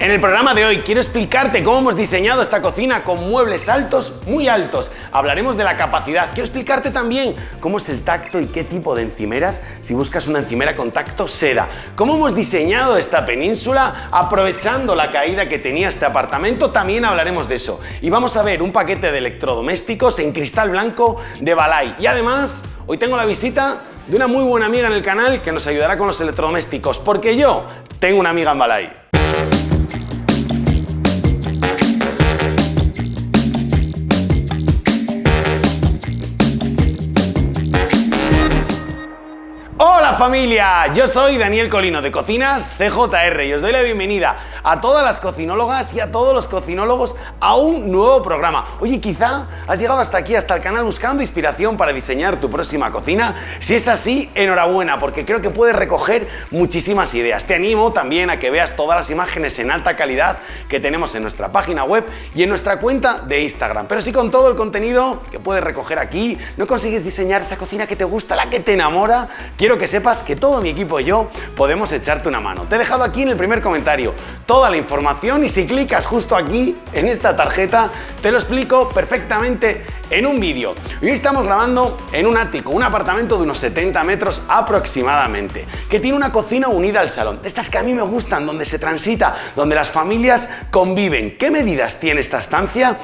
En el programa de hoy quiero explicarte cómo hemos diseñado esta cocina con muebles altos, muy altos. Hablaremos de la capacidad. Quiero explicarte también cómo es el tacto y qué tipo de encimeras si buscas una encimera con tacto seda. Cómo hemos diseñado esta península aprovechando la caída que tenía este apartamento. También hablaremos de eso. Y vamos a ver un paquete de electrodomésticos en cristal blanco de Balay. Y además, hoy tengo la visita de una muy buena amiga en el canal que nos ayudará con los electrodomésticos, porque yo tengo una amiga en Balay. Familia! Yo soy Daniel Colino de Cocinas CJR y os doy la bienvenida a todas las cocinólogas y a todos los cocinólogos a un nuevo programa. Oye, quizá has llegado hasta aquí, hasta el canal buscando inspiración para diseñar tu próxima cocina. Si es así, enhorabuena, porque creo que puedes recoger muchísimas ideas. Te animo también a que veas todas las imágenes en alta calidad que tenemos en nuestra página web y en nuestra cuenta de Instagram. Pero si con todo el contenido que puedes recoger aquí no consigues diseñar esa cocina que te gusta, la que te enamora, quiero que sepas que todo mi equipo y yo podemos echarte una mano. Te he dejado aquí en el primer comentario toda la información y si clicas justo aquí en esta tarjeta te lo explico perfectamente en un vídeo. Hoy estamos grabando en un ático, un apartamento de unos 70 metros aproximadamente, que tiene una cocina unida al salón. Estas que a mí me gustan, donde se transita, donde las familias conviven. ¿Qué medidas tiene esta estancia?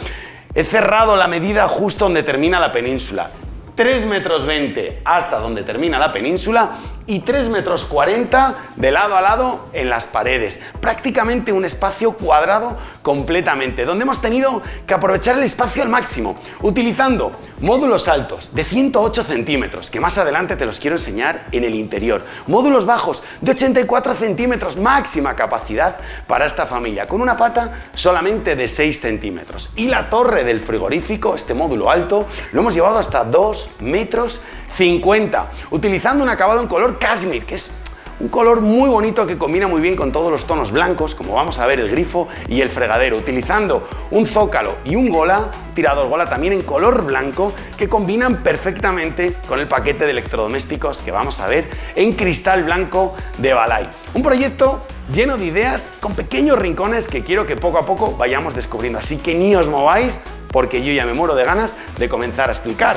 He cerrado la medida justo donde termina la península 3 metros 20 hasta donde termina la península y 3 metros 40 de lado a lado en las paredes. Prácticamente un espacio cuadrado completamente, donde hemos tenido que aprovechar el espacio al máximo, utilizando módulos altos de 108 centímetros, que más adelante te los quiero enseñar en el interior, módulos bajos de 84 centímetros, máxima capacidad para esta familia, con una pata solamente de 6 centímetros. Y la torre del frigorífico, este módulo alto, lo hemos llevado hasta 2 metros 50, utilizando un acabado en color cashmere, que es un color muy bonito que combina muy bien con todos los tonos blancos, como vamos a ver el grifo y el fregadero, utilizando un zócalo y un gola, tirador gola también en color blanco, que combinan perfectamente con el paquete de electrodomésticos que vamos a ver en cristal blanco de Balay. Un proyecto lleno de ideas, con pequeños rincones que quiero que poco a poco vayamos descubriendo. Así que ni os mováis, porque yo ya me muero de ganas de comenzar a explicar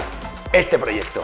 este proyecto.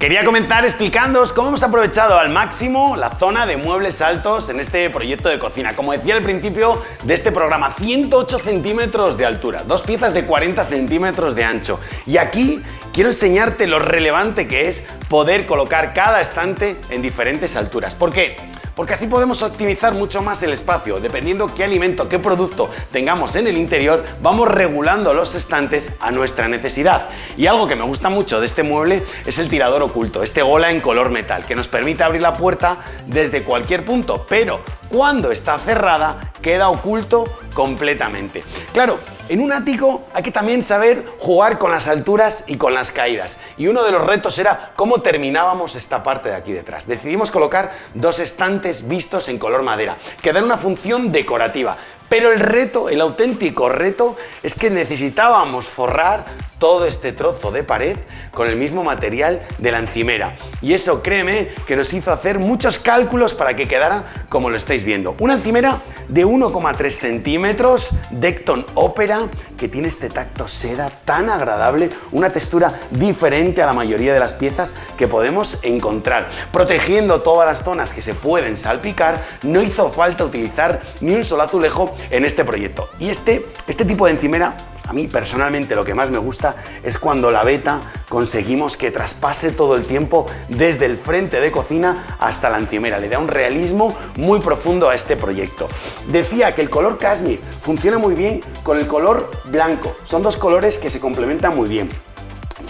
Quería comenzar explicándoos cómo hemos aprovechado al máximo la zona de muebles altos en este proyecto de cocina. Como decía al principio de este programa, 108 centímetros de altura, dos piezas de 40 centímetros de ancho. Y aquí quiero enseñarte lo relevante que es poder colocar cada estante en diferentes alturas. ¿Por qué? Porque así podemos optimizar mucho más el espacio. Dependiendo qué alimento, qué producto tengamos en el interior, vamos regulando los estantes a nuestra necesidad. Y algo que me gusta mucho de este mueble es el tirador oculto, este gola en color metal, que nos permite abrir la puerta desde cualquier punto, pero cuando está cerrada queda oculto completamente. Claro, en un ático hay que también saber jugar con las alturas y con las caídas. Y uno de los retos era cómo terminábamos esta parte de aquí detrás. Decidimos colocar dos estantes vistos en color madera, que dan una función decorativa. Pero el reto, el auténtico reto, es que necesitábamos forrar todo este trozo de pared con el mismo material de la encimera. Y eso, créeme, que nos hizo hacer muchos cálculos para que quedara como lo estáis viendo. Una encimera de 1,3 centímetros, Decton Opera, que tiene este tacto seda tan agradable, una textura diferente a la mayoría de las piezas que podemos encontrar. Protegiendo todas las zonas que se pueden salpicar, no hizo falta utilizar ni un solo azulejo en este proyecto. Y este, este tipo de encimera a mí personalmente lo que más me gusta es cuando la beta conseguimos que traspase todo el tiempo desde el frente de cocina hasta la encimera. Le da un realismo muy profundo a este proyecto. Decía que el color cashmere funciona muy bien con el color blanco. Son dos colores que se complementan muy bien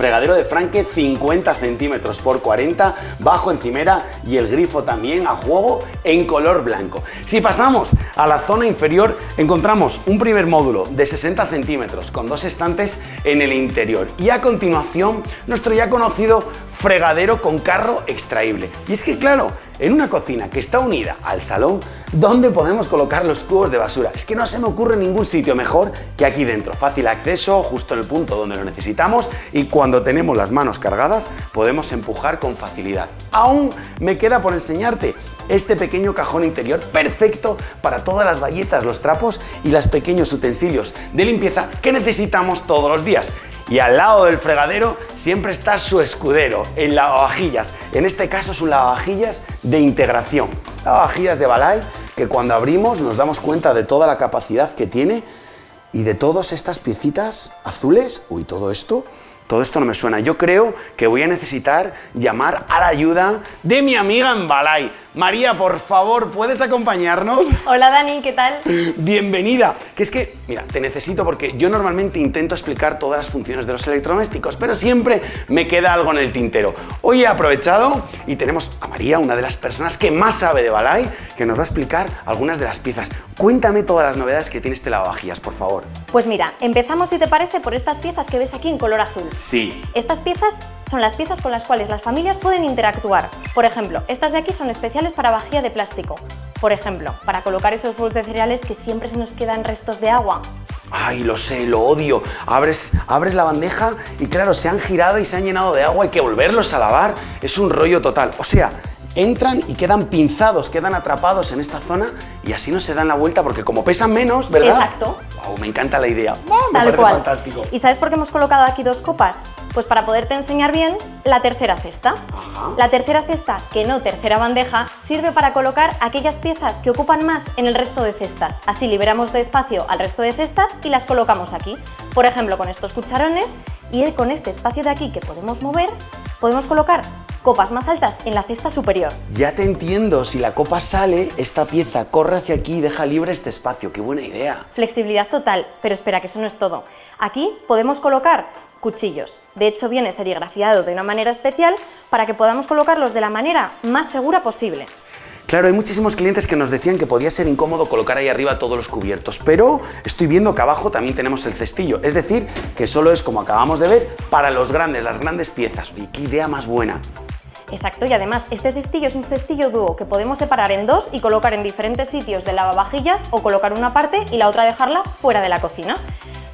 fregadero de franque 50 centímetros por 40, bajo encimera y el grifo también a juego en color blanco. Si pasamos a la zona inferior encontramos un primer módulo de 60 centímetros con dos estantes en el interior y a continuación nuestro ya conocido fregadero con carro extraíble. Y es que claro, en una cocina que está unida al salón, ¿dónde podemos colocar los cubos de basura? Es que no se me ocurre ningún sitio mejor que aquí dentro. Fácil acceso, justo en el punto donde lo necesitamos y cuando tenemos las manos cargadas podemos empujar con facilidad. Aún me queda por enseñarte este pequeño cajón interior perfecto para todas las bayetas, los trapos y los pequeños utensilios de limpieza que necesitamos todos los días y al lado del fregadero siempre está su escudero, el lavavajillas. En este caso es un lavavajillas de integración. Lavavajillas de Balay que cuando abrimos nos damos cuenta de toda la capacidad que tiene y de todas estas piecitas azules. Uy, todo esto todo esto no me suena. Yo creo que voy a necesitar llamar a la ayuda de mi amiga en Balay. María, por favor, ¿puedes acompañarnos? Hola Dani, ¿qué tal? Bienvenida. Que es que, mira, te necesito porque yo normalmente intento explicar todas las funciones de los electrodomésticos, pero siempre me queda algo en el tintero. Hoy he aprovechado y tenemos a María, una de las personas que más sabe de Balay, que nos va a explicar algunas de las piezas. Cuéntame todas las novedades que tiene este lavavajillas, por favor. Pues mira, empezamos, si te parece, por estas piezas que ves aquí en color azul. Sí. Estas piezas son las piezas con las cuales las familias pueden interactuar. Por ejemplo, estas de aquí son especiales para vajilla de plástico. Por ejemplo, para colocar esos bols de cereales que siempre se nos quedan restos de agua. Ay, lo sé, lo odio. Abres, abres la bandeja y claro, se han girado y se han llenado de agua, hay que volverlos a lavar. Es un rollo total. O sea, entran y quedan pinzados, quedan atrapados en esta zona y así no se dan la vuelta porque como pesan menos, ¿verdad? Exacto. Wow, me encanta la idea. me parece fantástico. ¿Y sabes por qué hemos colocado aquí dos copas? Pues para poderte enseñar bien la tercera cesta. La tercera cesta, que no tercera bandeja, sirve para colocar aquellas piezas que ocupan más en el resto de cestas. Así liberamos de espacio al resto de cestas y las colocamos aquí. Por ejemplo, con estos cucharones y con este espacio de aquí que podemos mover, podemos colocar copas más altas en la cesta superior. Ya te entiendo, si la copa sale, esta pieza corre hacia aquí y deja libre este espacio. ¡Qué buena idea! Flexibilidad total, pero espera que eso no es todo. Aquí podemos colocar cuchillos. De hecho, viene serigrafiado de una manera especial para que podamos colocarlos de la manera más segura posible. Claro, hay muchísimos clientes que nos decían que podía ser incómodo colocar ahí arriba todos los cubiertos, pero estoy viendo que abajo también tenemos el cestillo, es decir, que solo es como acabamos de ver para los grandes, las grandes piezas. Y qué idea más buena. Exacto, y además este cestillo es un cestillo dúo que podemos separar en dos y colocar en diferentes sitios de lavavajillas o colocar una parte y la otra dejarla fuera de la cocina.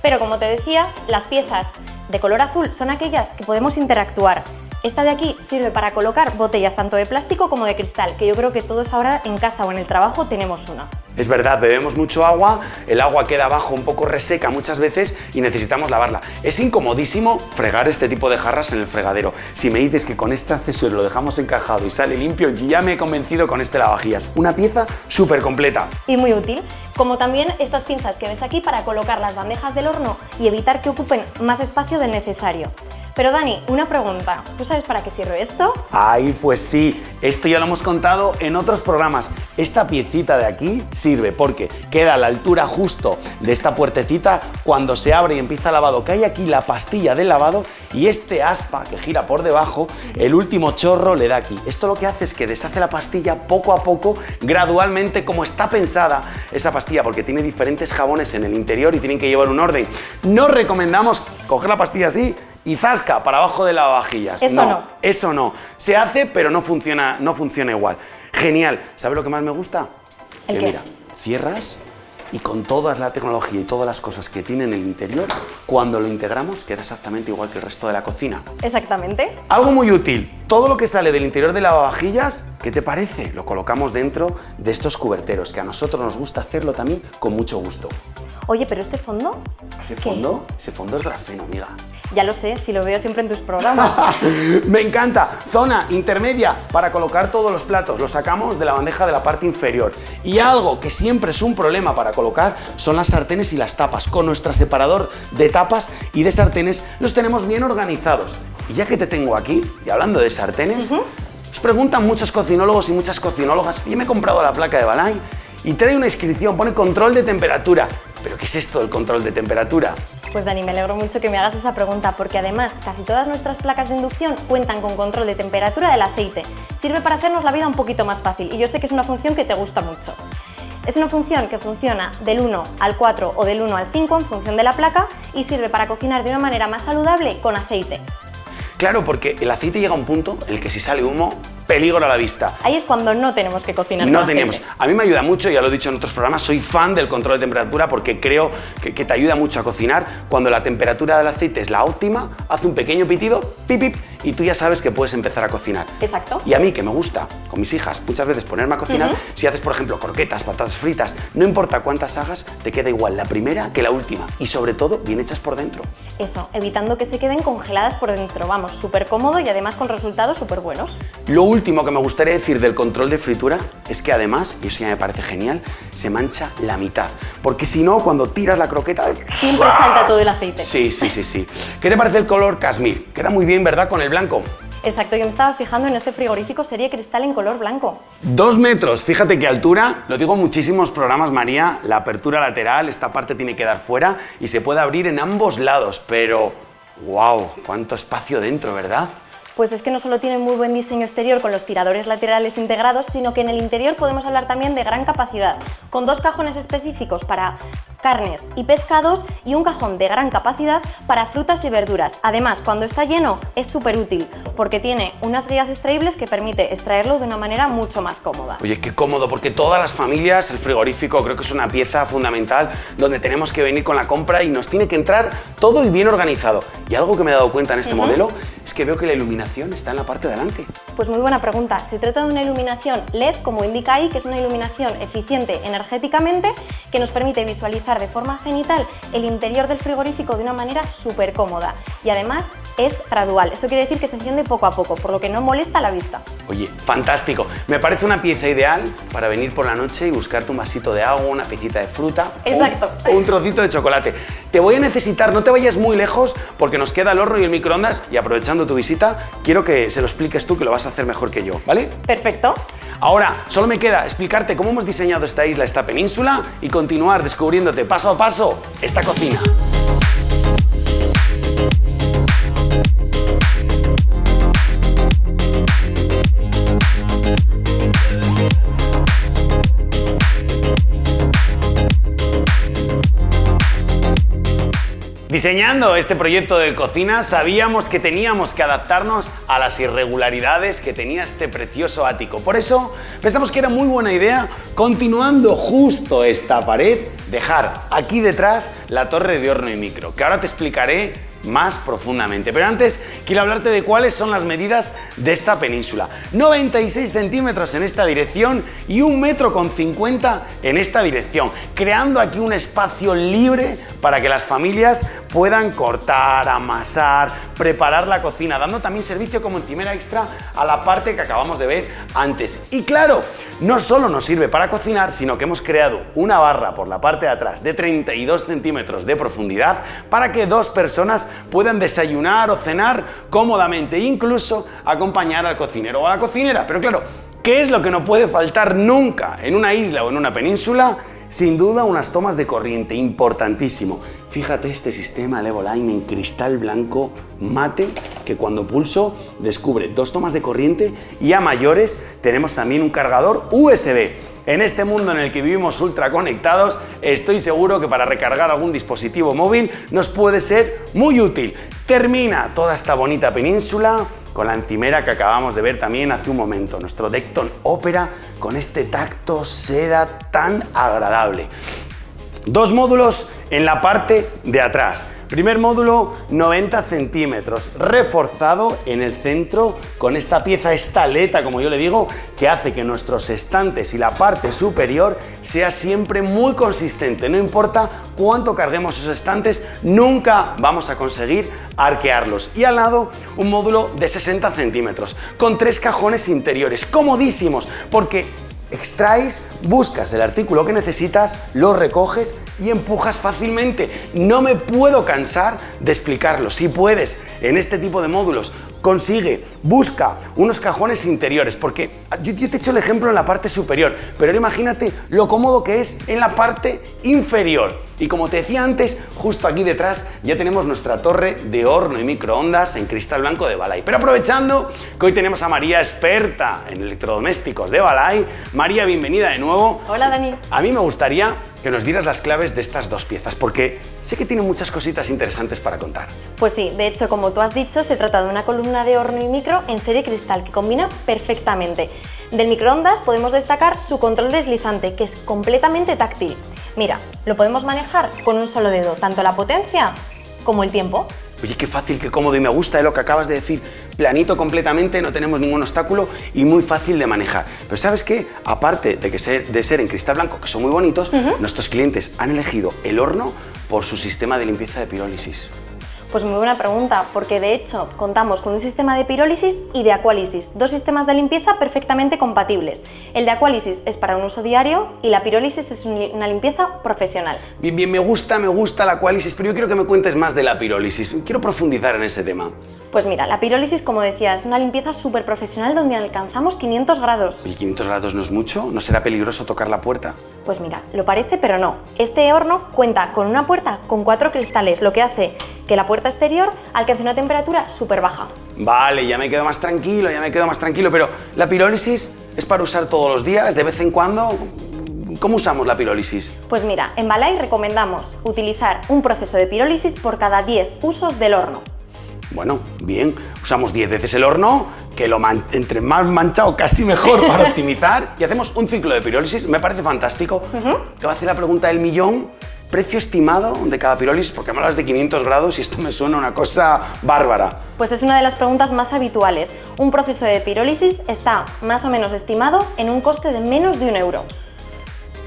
Pero como te decía, las piezas de color azul son aquellas que podemos interactuar. Esta de aquí sirve para colocar botellas tanto de plástico como de cristal, que yo creo que todos ahora en casa o en el trabajo tenemos una. Es verdad, bebemos mucho agua, el agua queda abajo un poco reseca muchas veces y necesitamos lavarla. Es incomodísimo fregar este tipo de jarras en el fregadero. Si me dices que con este accesorio lo dejamos encajado y sale limpio, ya me he convencido con este lavavajillas. Una pieza súper completa. Y muy útil, como también estas pinzas que ves aquí para colocar las bandejas del horno y evitar que ocupen más espacio del necesario. Pero Dani, una pregunta, ¿tú sabes para qué sirve esto? Ay, pues sí, esto ya lo hemos contado en otros programas. Esta piecita de aquí sirve porque queda a la altura justo de esta puertecita cuando se abre y empieza el lavado. Cae aquí la pastilla del lavado y este aspa que gira por debajo, el último chorro le da aquí. Esto lo que hace es que deshace la pastilla poco a poco, gradualmente, como está pensada esa pastilla, porque tiene diferentes jabones en el interior y tienen que llevar un orden. No recomendamos coger la pastilla así y zasca para abajo de lavavajillas. Eso no, Eso no. Se hace, pero no funciona, no funciona igual. Genial. ¿Sabes lo que más me gusta? que mira, cierras y con toda la tecnología y todas las cosas que tiene en el interior, cuando lo integramos queda exactamente igual que el resto de la cocina. Exactamente. Algo muy útil, todo lo que sale del interior de lavavajillas, ¿qué te parece? Lo colocamos dentro de estos cuberteros, que a nosotros nos gusta hacerlo también con mucho gusto. Oye, pero este fondo... ¿Ese fondo? Ese fondo es grafeno, amiga. Ya lo sé, si lo veo siempre en tus programas. Me encanta. Zona intermedia para colocar todos los platos. Los sacamos de la bandeja de la parte inferior. Y algo que siempre es un problema para colocar son las sartenes y las tapas. Con nuestro separador de tapas y de sartenes los tenemos bien organizados. Y ya que te tengo aquí, y hablando de sartenes, os preguntan muchos cocinólogos y muchas cocinólogas, yo me he comprado la placa de Balay y trae una inscripción, pone control de temperatura. ¿Pero qué es esto del control de temperatura? Pues Dani, me alegro mucho que me hagas esa pregunta porque además casi todas nuestras placas de inducción cuentan con control de temperatura del aceite. Sirve para hacernos la vida un poquito más fácil y yo sé que es una función que te gusta mucho. Es una función que funciona del 1 al 4 o del 1 al 5 en función de la placa y sirve para cocinar de una manera más saludable con aceite. Claro, porque el aceite llega a un punto en el que si sale humo, peligro a la vista. Ahí es cuando no tenemos que cocinar. No teníamos. A mí me ayuda mucho, ya lo he dicho en otros programas, soy fan del control de temperatura porque creo que, te ayuda mucho a cocinar. Cuando la temperatura del aceite es la óptima, hace un pequeño pitido, pip, pip, y tú ya sabes que puedes empezar a cocinar. Exacto. Y a mí, que me gusta, con mis hijas, muchas veces ponerme a cocinar, si haces, por ejemplo, croquetas, patatas fritas, no importa cuántas hagas, te queda igual la primera que la última. Y sobre todo, bien hechas por dentro. Eso, evitando que se queden congeladas por dentro. Vamos, súper cómodo y además con resultados súper buenos. Lo último que me gustaría decir del control de fritura es que además, y eso ya me parece genial, se mancha la mitad. Porque si no, cuando tiras la croqueta... Siempre salta todo el aceite. Sí, sí, sí, sí. ¿Qué te parece el color casmir? Queda muy bien, ¿verdad? Con el blanco. Exacto, yo me estaba fijando en este frigorífico serie cristal en color blanco. Dos metros, fíjate qué altura, lo digo en muchísimos programas María, la apertura lateral, esta parte tiene que dar fuera y se puede abrir en ambos lados, pero wow, cuánto espacio dentro, ¿verdad? pues es que no solo tiene muy buen diseño exterior con los tiradores laterales integrados, sino que en el interior podemos hablar también de gran capacidad, con dos cajones específicos para carnes y pescados y un cajón de gran capacidad para frutas y verduras. Además, cuando está lleno es súper útil porque tiene unas guías extraíbles que permite extraerlo de una manera mucho más cómoda. Oye, qué cómodo, porque todas las familias, el frigorífico creo que es una pieza fundamental donde tenemos que venir con la compra y nos tiene que entrar todo y bien organizado. Y algo que me he dado cuenta en este modelo es que veo que la iluminación está en la parte de delante? Pues muy buena pregunta. Se trata de una iluminación LED, como indica ahí, que es una iluminación eficiente energéticamente que nos permite visualizar de forma genital el interior del frigorífico de una manera súper cómoda. Y además es gradual. Eso quiere decir que se enciende poco a poco, por lo que no molesta la vista. Oye, fantástico. Me parece una pieza ideal para venir por la noche y buscarte un vasito de agua, una piecita de fruta Exacto. o un trocito de chocolate. Te voy a necesitar, no te vayas muy lejos porque nos queda el horno y el microondas y aprovechando tu visita, quiero que se lo expliques tú que lo vas a hacer mejor que yo, ¿vale? Perfecto. Ahora, solo me queda explicarte cómo hemos diseñado esta isla, esta península y continuar descubriéndote paso a paso esta cocina. Diseñando este proyecto de cocina sabíamos que teníamos que adaptarnos a las irregularidades que tenía este precioso ático. Por eso pensamos que era muy buena idea, continuando justo esta pared, dejar aquí detrás la torre de horno y micro, que ahora te explicaré más profundamente. Pero antes quiero hablarte de cuáles son las medidas de esta península. 96 centímetros en esta dirección y un metro con 50 en esta dirección, creando aquí un espacio libre para que las familias puedan cortar, amasar, preparar la cocina, dando también servicio como encimera extra a la parte que acabamos de ver antes. Y claro, no solo nos sirve para cocinar, sino que hemos creado una barra por la parte de atrás de 32 centímetros de profundidad para que dos personas puedan desayunar o cenar cómodamente, incluso acompañar al cocinero o a la cocinera. Pero claro, ¿qué es lo que no puede faltar nunca en una isla o en una península? Sin duda unas tomas de corriente, importantísimo. Fíjate este sistema Levoline en cristal blanco mate que cuando pulso descubre dos tomas de corriente y a mayores tenemos también un cargador USB. En este mundo en el que vivimos ultra conectados, estoy seguro que para recargar algún dispositivo móvil nos puede ser muy útil. Termina toda esta bonita península con la encimera que acabamos de ver también hace un momento, nuestro Decton Opera con este tacto seda tan agradable. Dos módulos en la parte de atrás. Primer módulo 90 centímetros, reforzado en el centro con esta pieza estaleta, como yo le digo, que hace que nuestros estantes y la parte superior sea siempre muy consistente. No importa cuánto carguemos esos estantes, nunca vamos a conseguir arquearlos. Y al lado un módulo de 60 centímetros, con tres cajones interiores, comodísimos, porque extraes, buscas el artículo que necesitas, lo recoges y empujas fácilmente. No me puedo cansar de explicarlo. Si puedes, en este tipo de módulos, consigue, busca unos cajones interiores, porque yo, te he hecho el ejemplo en la parte superior, pero imagínate lo cómodo que es en la parte inferior. Y como te decía antes, justo aquí detrás ya tenemos nuestra torre de horno y microondas en cristal blanco de Balay. Pero aprovechando que hoy tenemos a María experta en electrodomésticos de Balay, María, bienvenida de nuevo. Hola Dani. A mí me gustaría que nos dieras las claves de estas dos piezas, porque sé que tienen muchas cositas interesantes para contar. Pues sí, de hecho, como tú has dicho, se trata de una columna de horno y micro en serie cristal que combina perfectamente. Del microondas podemos destacar su control deslizante, que es completamente táctil. Mira, lo podemos manejar con un solo dedo, tanto la potencia como el tiempo. Oye, qué fácil, qué cómodo y me gusta de lo que acabas de decir. Planito completamente, no tenemos ningún obstáculo y muy fácil de manejar. Pero ¿sabes qué? Aparte de, que ser, de ser en cristal blanco, que son muy bonitos, nuestros clientes han elegido el horno por su sistema de limpieza de pirólisis. Pues muy buena pregunta, porque de hecho contamos con un sistema de pirólisis y de acuálisis, dos sistemas de limpieza perfectamente compatibles. El de acuálisis es para un uso diario y la pirólisis es una limpieza profesional. Bien, bien, me gusta, me gusta la acuálisis, pero yo quiero que me cuentes más de la pirólisis. Quiero profundizar en ese tema. Pues mira, la pirólisis, como decía, es una limpieza súper profesional donde alcanzamos 500 grados. ¿Y 500 grados no es mucho? ¿No será peligroso tocar la puerta? Pues mira, lo parece, pero no. Este horno cuenta con una puerta con cuatro cristales, lo que hace que la puerta exterior alcance una temperatura súper baja. Vale, ya me quedo más tranquilo, ya me quedo más tranquilo, pero ¿la pirólisis es para usar todos los días, de vez en cuando? ¿Cómo usamos la pirólisis? Pues mira, en Balay recomendamos utilizar un proceso de pirólisis por cada 10 usos del horno. Bueno, bien, usamos 10 veces el horno, que lo entre más manchado casi mejor para optimizar, y hacemos un ciclo de pirólisis, me parece fantástico. Te voy a hacer la pregunta del millón, precio estimado de cada pirólisis, porque me hablas de 500 grados y esto me suena una cosa bárbara. Pues es una de las preguntas más habituales. Un proceso de pirólisis está más o menos estimado en un coste de menos de un euro.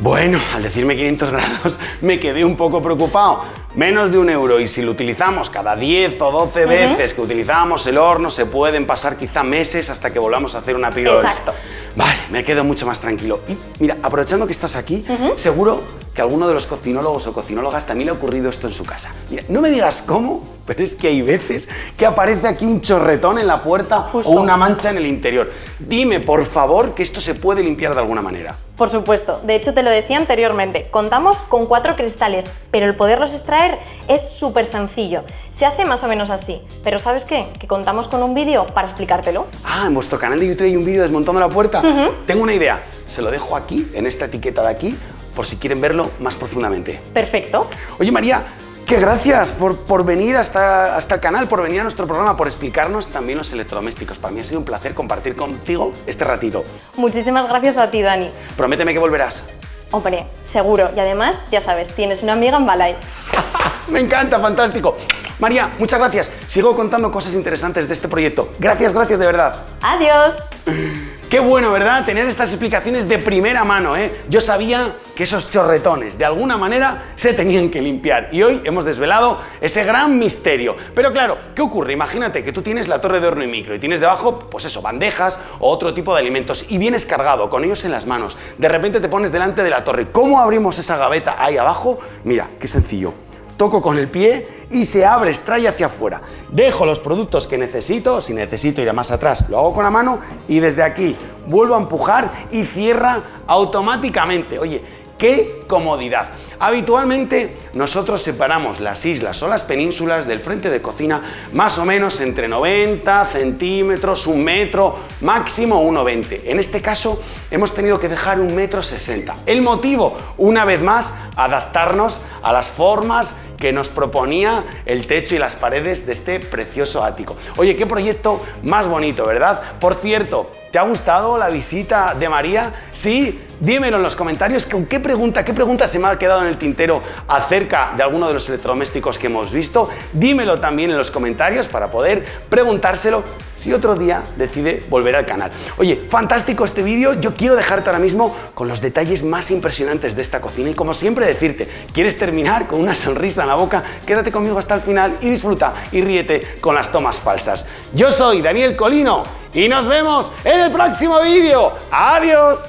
Bueno, al decirme 500 grados me quedé un poco preocupado. Menos de un euro y si lo utilizamos cada 10 o 12 veces que utilizamos el horno se pueden pasar quizá meses hasta que volvamos a hacer una pirólisis. Exacto. Vale, me quedo mucho más tranquilo. Y mira, aprovechando que estás aquí, seguro que a alguno de los cocinólogos o cocinólogas también le ha ocurrido esto en su casa. Mira, no me digas cómo, pero es que hay veces que aparece aquí un chorretón en la puerta o una mancha en el interior. Dime, por favor, que esto se puede limpiar de alguna manera. Por supuesto, de hecho te lo decía anteriormente, contamos con cuatro cristales, pero el poderlos extraer es súper sencillo. Se hace más o menos así, pero ¿sabes qué? Que contamos con un vídeo para explicártelo. Ah, en vuestro canal de YouTube hay un vídeo desmontando la puerta. Tengo una idea, se lo dejo aquí, en esta etiqueta de aquí, por si quieren verlo más profundamente. Perfecto. Oye María, que gracias por, por venir hasta, hasta el canal, por venir a nuestro programa, por explicarnos también los electrodomésticos. Para mí ha sido un placer compartir contigo este ratito. Muchísimas gracias a ti, Dani. Prométeme que volverás. Hombre, seguro. Y además, ya sabes, tienes una amiga en Balay. Me encanta, fantástico. María, muchas gracias. Sigo contando cosas interesantes de este proyecto. Gracias, gracias de verdad. Adiós. Qué bueno, ¿verdad? Tener estas explicaciones de primera mano, ¿eh? Yo sabía que esos chorretones de alguna manera se tenían que limpiar y hoy hemos desvelado ese gran misterio. Pero claro, ¿qué ocurre? Imagínate que tú tienes la torre de horno y micro y tienes debajo, pues eso, bandejas o otro tipo de alimentos y vienes cargado con ellos en las manos. De repente te pones delante de la torre. ¿Cómo abrimos esa gaveta ahí abajo? Mira, qué sencillo toco con el pie y se abre, extrae hacia afuera. Dejo los productos que necesito, si necesito ir a más atrás, lo hago con la mano y desde aquí vuelvo a empujar y cierra automáticamente. Oye, ¡Qué comodidad! Habitualmente nosotros separamos las islas o las penínsulas del frente de cocina más o menos entre 90 centímetros, un metro, máximo 1,20. En este caso hemos tenido que dejar un metro 60. El motivo, una vez más, adaptarnos a las formas que nos proponía el techo y las paredes de este precioso ático. Oye, qué proyecto más bonito, ¿verdad? Por cierto, ¿te ha gustado la visita de María? Sí, dímelo en los comentarios con qué pregunta, qué pregunta se me ha quedado en el tintero acerca de alguno de los electrodomésticos que hemos visto. Dímelo también en los comentarios para poder preguntárselo si otro día decide volver al canal. Oye, fantástico este vídeo, yo quiero dejarte ahora mismo con los detalles más impresionantes de esta cocina y como siempre decirte, ¿quieres terminar con una sonrisa en la boca? Quédate conmigo hasta el final y disfruta y ríete con las tomas falsas. Yo soy Daniel Colino y nos vemos en el próximo vídeo. ¡Adiós!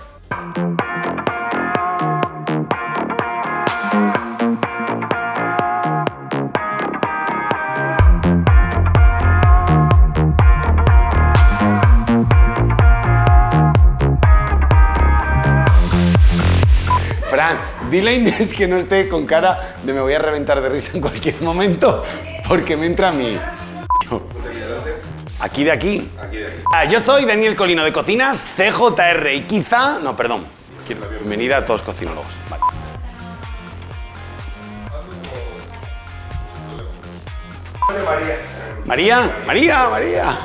Dile a Inés que no esté con cara de me voy a reventar de risa en cualquier momento porque me entra a mí. Aquí de aquí. Aquí de aquí. Ah, yo soy Daniel Colino de Cocinas CJR y quizá... No, perdón. Bienvenida a todos cocinólogos. Vale. María, María, María.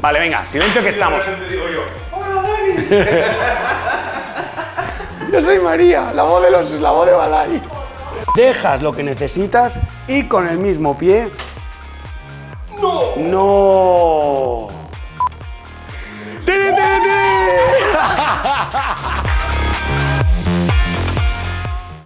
Vale, venga, silencio que estamos. Te digo yo. Soy María, la voz de los, la voz de Balay. Dejas lo que necesitas y con el mismo pie. ¡No! No. ¡Tiri, tiri, tiri!